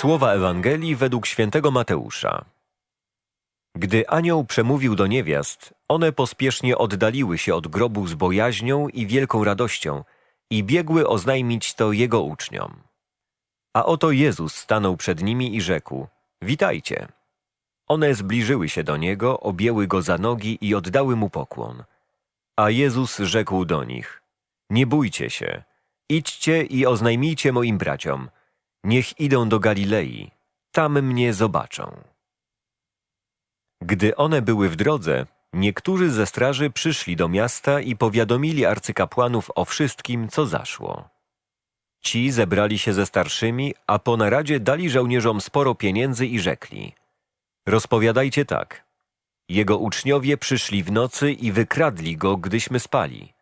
Słowa Ewangelii według świętego Mateusza. Gdy anioł przemówił do niewiast, one pospiesznie oddaliły się od grobu z bojaźnią i wielką radością i biegły oznajmić to jego uczniom. A oto Jezus stanął przed nimi i rzekł: Witajcie. One zbliżyły się do niego, objęły go za nogi i oddały mu pokłon. A Jezus rzekł do nich: Nie bójcie się, idźcie i oznajmijcie moim braciom, niech idą do Galilei, tam mnie zobaczą. Gdy one były w drodze, niektórzy ze straży przyszli do miasta i powiadomili arcykapłanów o wszystkim, co zaszło. Ci zebrali się ze starszymi, a po naradzie dali żołnierzom sporo pieniędzy i rzekli: Rozpowiadajcie tak. Jego uczniowie przyszli w nocy i wykradli go, gdyśmy spali.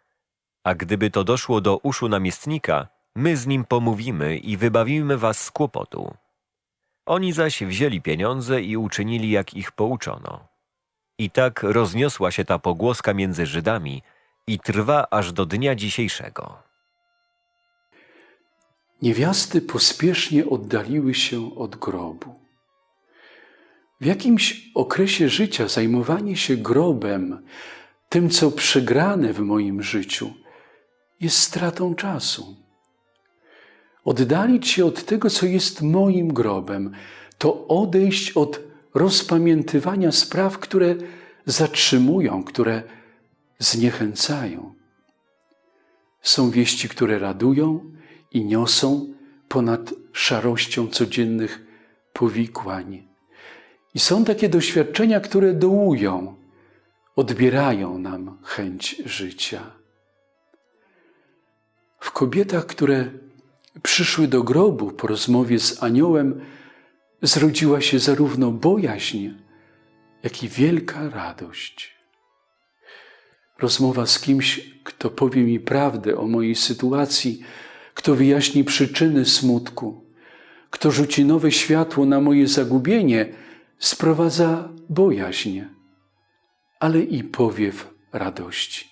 A gdyby to doszło do uszu namiestnika, my z nim pomówimy i wybawimy was z kłopotu. Oni zaś wzięli pieniądze i uczynili, jak ich pouczono. I tak rozniosła się ta pogłoska między Żydami i trwa aż do dnia dzisiejszego. Niewiasty pospiesznie oddaliły się od grobu. W jakimś okresie życia zajmowanie się grobem, tym co przegrane w moim życiu, jest stratą czasu. Oddalić się od tego, co jest moim grobem, to odejść od rozpamiętywania spraw, które zatrzymują, które zniechęcają. Są wieści, które radują i niosą ponad szarością codziennych powikłań. I są takie doświadczenia, które dołują, odbierają nam chęć życia. W kobietach, które przyszły do grobu po rozmowie z aniołem, zrodziła się zarówno bojaźń, jak i wielka radość. Rozmowa z kimś, kto powie mi prawdę o mojej sytuacji, kto wyjaśni przyczyny smutku, kto rzuci nowe światło na moje zagubienie, sprowadza bojaźń, ale i powiew radości.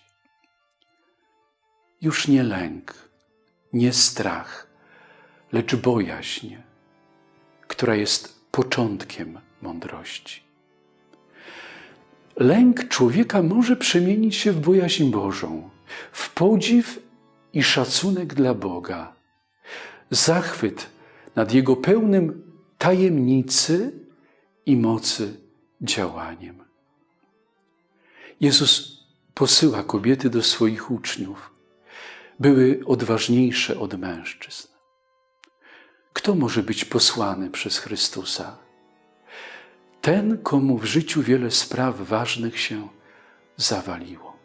Już nie lęk, nie strach, lecz bojaźń, która jest początkiem mądrości. Lęk człowieka może przemienić się w bojaźń Bożą, w podziw i szacunek dla Boga, zachwyt nad Jego pełnym tajemnicy i mocy działaniem. Jezus posyła kobiety do swoich uczniów. Były odważniejsze od mężczyzn. Kto może być posłany przez Chrystusa? Ten, komu w życiu wiele spraw ważnych się zawaliło.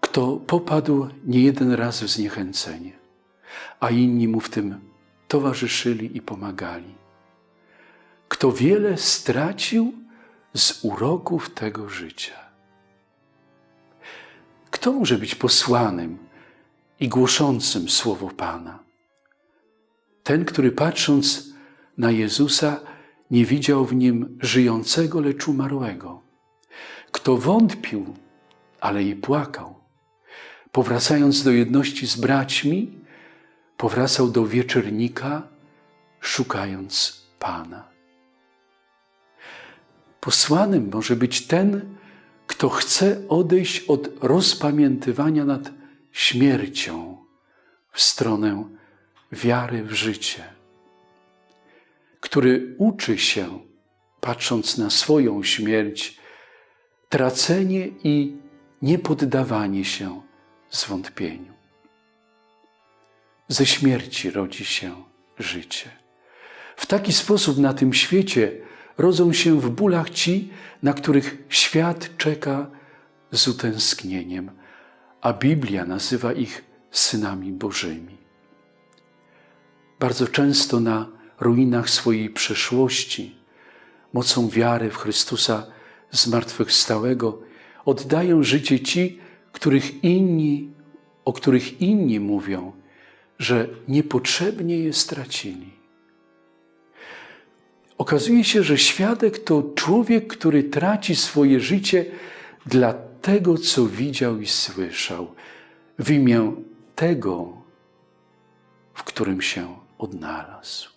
Kto popadł niejeden raz w zniechęcenie, a inni mu w tym towarzyszyli i pomagali. Kto wiele stracił z uroków tego życia. Kto może być posłanym i głoszącym słowo Pana? Ten, który patrząc na Jezusa, nie widział w nim żyjącego, lecz umarłego. Kto wątpił, ale i płakał, powracając do jedności z braćmi, powracał do wieczernika, szukając Pana. Posłanym może być ten, kto chce odejść od rozpamiętywania nad śmiercią w stronę wiary w życie, który uczy się, patrząc na swoją śmierć, tracenie i niepoddawanie się zwątpieniu. Ze śmierci rodzi się życie. W taki sposób na tym świecie rodzą się w bólach ci, na których świat czeka z utęsknieniem, a Biblia nazywa ich synami Bożymi. Bardzo często na ruinach swojej przeszłości, mocą wiary w Chrystusa zmartwychwstałego, oddają życie ci, których inni, o których inni mówią, że niepotrzebnie je stracili. Okazuje się, że świadek to człowiek, który traci swoje życie dla tego, co widział i słyszał, w imię tego, w którym się odnalazł.